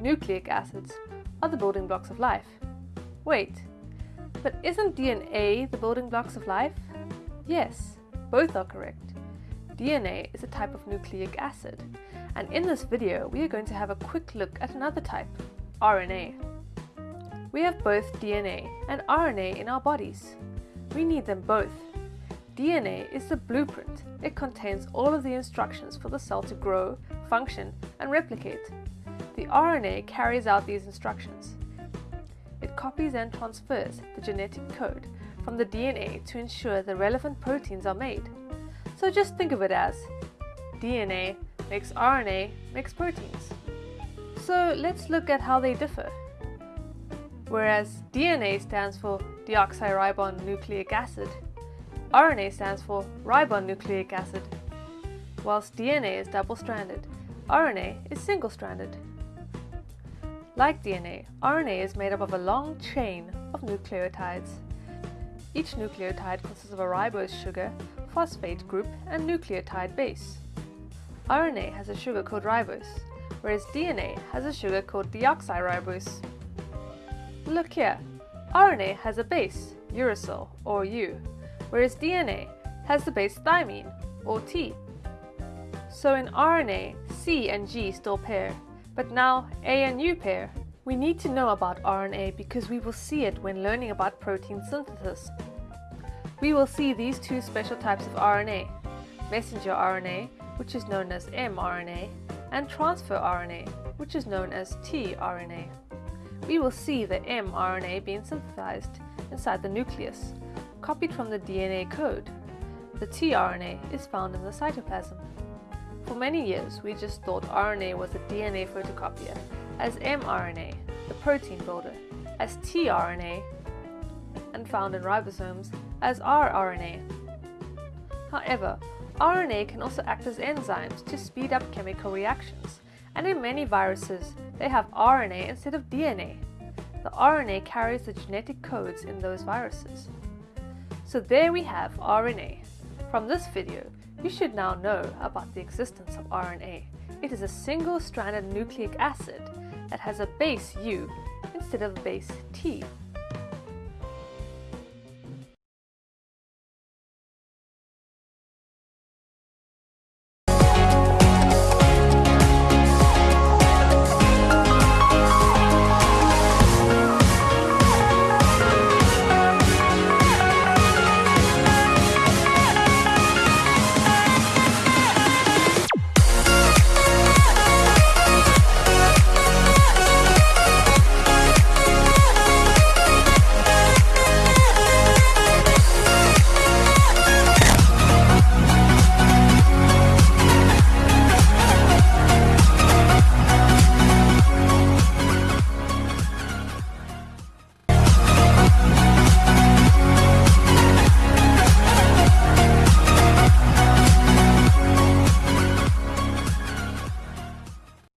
nucleic acids, are the building blocks of life. Wait, but isn't DNA the building blocks of life? Yes, both are correct. DNA is a type of nucleic acid, and in this video we are going to have a quick look at another type, RNA. We have both DNA and RNA in our bodies. We need them both. DNA is the blueprint. It contains all of the instructions for the cell to grow, function, and replicate. RNA carries out these instructions. It copies and transfers the genetic code from the DNA to ensure the relevant proteins are made. So just think of it as DNA makes RNA makes proteins. So let's look at how they differ. Whereas DNA stands for deoxyribonucleic acid, RNA stands for ribonucleic acid. Whilst DNA is double-stranded, RNA is single-stranded. Like DNA, RNA is made up of a long chain of nucleotides. Each nucleotide consists of a ribose sugar, phosphate group, and nucleotide base. RNA has a sugar called ribose, whereas DNA has a sugar called deoxyribose. Look here, RNA has a base, uracil, or U, whereas DNA has the base thymine, or T. So in RNA, C and G still pair, but now A and U pair. We need to know about RNA because we will see it when learning about protein synthesis. We will see these two special types of RNA, messenger RNA, which is known as mRNA, and transfer RNA, which is known as tRNA. We will see the mRNA being synthesized inside the nucleus, copied from the DNA code. The tRNA is found in the cytoplasm. For many years, we just thought RNA was a DNA photocopier, as mRNA, the protein builder, as tRNA, and found in ribosomes as rRNA. However, RNA can also act as enzymes to speed up chemical reactions, and in many viruses, they have RNA instead of DNA. The RNA carries the genetic codes in those viruses. So there we have RNA. From this video, you should now know about the existence of RNA. It is a single-stranded nucleic acid that has a base U instead of a base T